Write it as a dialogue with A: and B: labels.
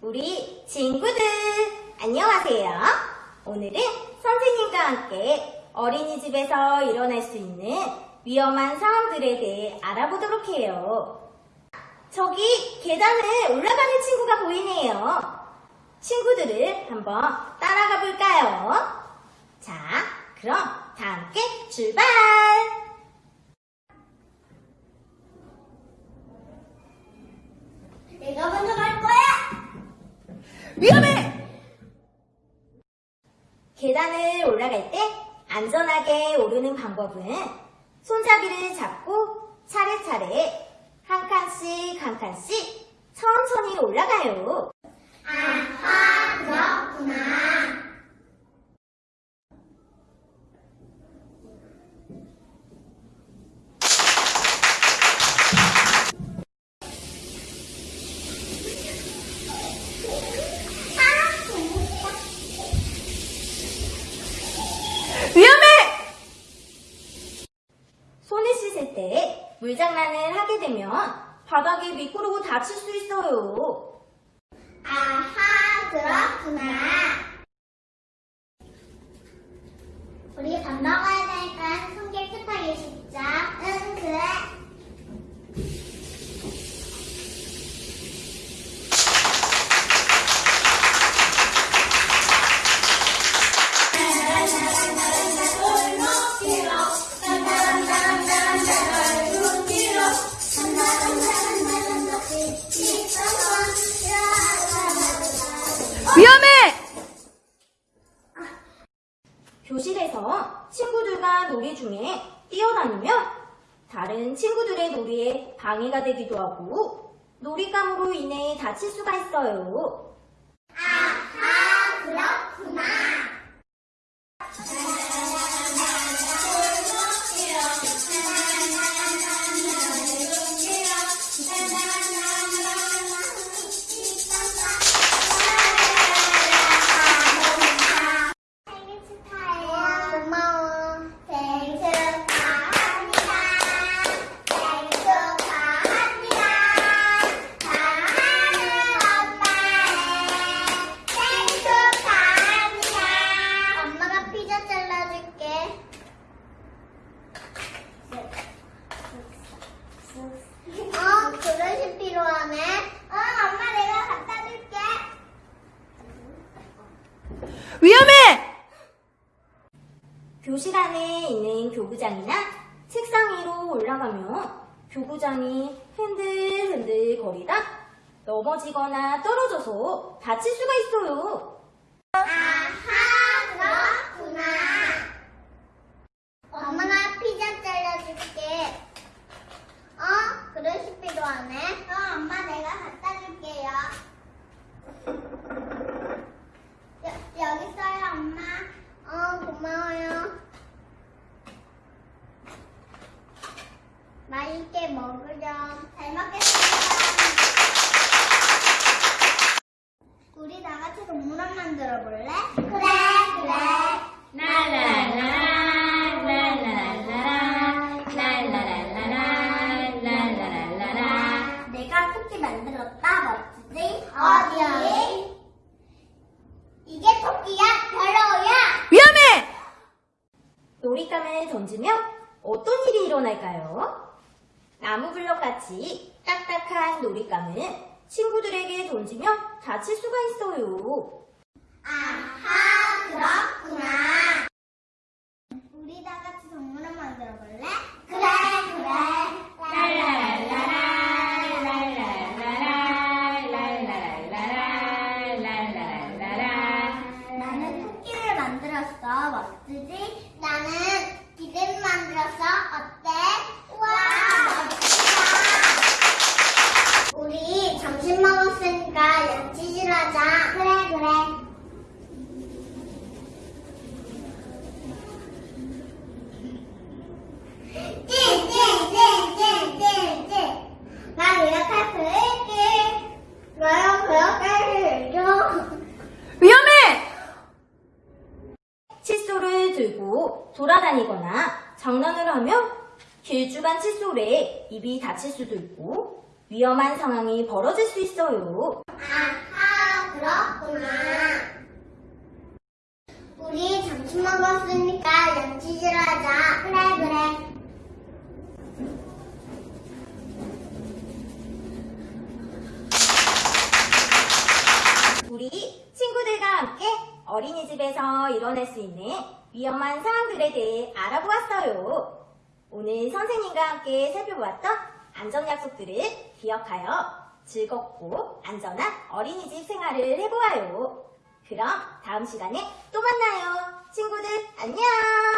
A: 우리 친구들 안녕하세요. 오늘은 선생님과 함께 어린이집에서 일어날 수 있는 위험한 상황들에 대해 알아보도록 해요. 저기 계단을 올라가는 친구가 보이네요. 친구들을 한번 따라가 볼까요? 자, 그럼 다 함께 출발!
B: 내가 먼저 갈 거야.
C: 위험해!
A: 계단을 올라갈 때 안전하게 오르는 방법은 손잡이를 잡고 차례차례 한 칸씩 한 칸씩 천천히 올라가요.
B: 아하, 그렇구나.
C: 위험해!
A: 손을 씻을 때 물장난을 하게 되면 바닥에 미끄러워 다칠 수 있어요.
B: 아하, 그렇구나. 우리 밥 먹어야
C: 위험해!
A: 교실에서 친구들과 놀이 중에 뛰어다니면 다른 친구들의 놀이에 방해가 되기도 하고 놀이감으로 인해 다칠 수가 있어요.
C: 위험해!
A: 교실 안에 있는 교구장이나 책상 위로 올라가면 교구장이 흔들흔들 거리다 넘어지거나 떨어져서 다칠 수가 있어요.
B: 아하, 그렇구나. 엄마가 피자 잘라줄게. 어, 그릇이 필요하네. 어, 엄마 내가 갖다 줄게요. 여, 여기 있어요, 엄마. 어, 고마워요. 맛있게 먹으렴. 잘 먹겠습니다. 우리 다 같이 동물원 만들어 볼래? 그래, 그래. 내가 토끼 만들었다, 멋지지? 어디? 이게 토끼야? 별로야?
C: 위험해!
A: 놀잇감을 던지면 어떤 일이 일어날까요? 나무 블럭 같이 딱딱한 놀잇감은 친구들에게 던지면 다칠 수가 있어요.
B: 아하, 그렇구나. 우리 다 같이 동물원 만들어 볼래? 그래, 그래. 나는 토끼를 만들었어. 멋지지? 나는 기름 만들었어. 어때? 우와, 멋지다. 우리 점심 먹었으니까 양치질 하자. 그래, 그래. 찡찡찡찡찡찡 나 이렇게 그릴게 나요 그렇게 그려줘
C: 위험해!
A: 칫솔을 들고 돌아다니거나 장난을 하면 길쭉한 칫솔에 입이 다칠 수도 있고 위험한 상황이 벌어질 수 있어요.
B: 아하 그렇구나. 우리 점심 먹었으니까 런치질 하자. 그래, 그래.
A: 우리 친구들과 함께 어린이집에서 일어날 수 있는 위험한 상황들에 대해 알아보았어요. 오늘 선생님과 함께 살펴보았던 안전약속들을 기억하여 즐겁고 안전한 어린이집 생활을 해보아요. 그럼 다음 시간에 또 만나요. 친구들 안녕!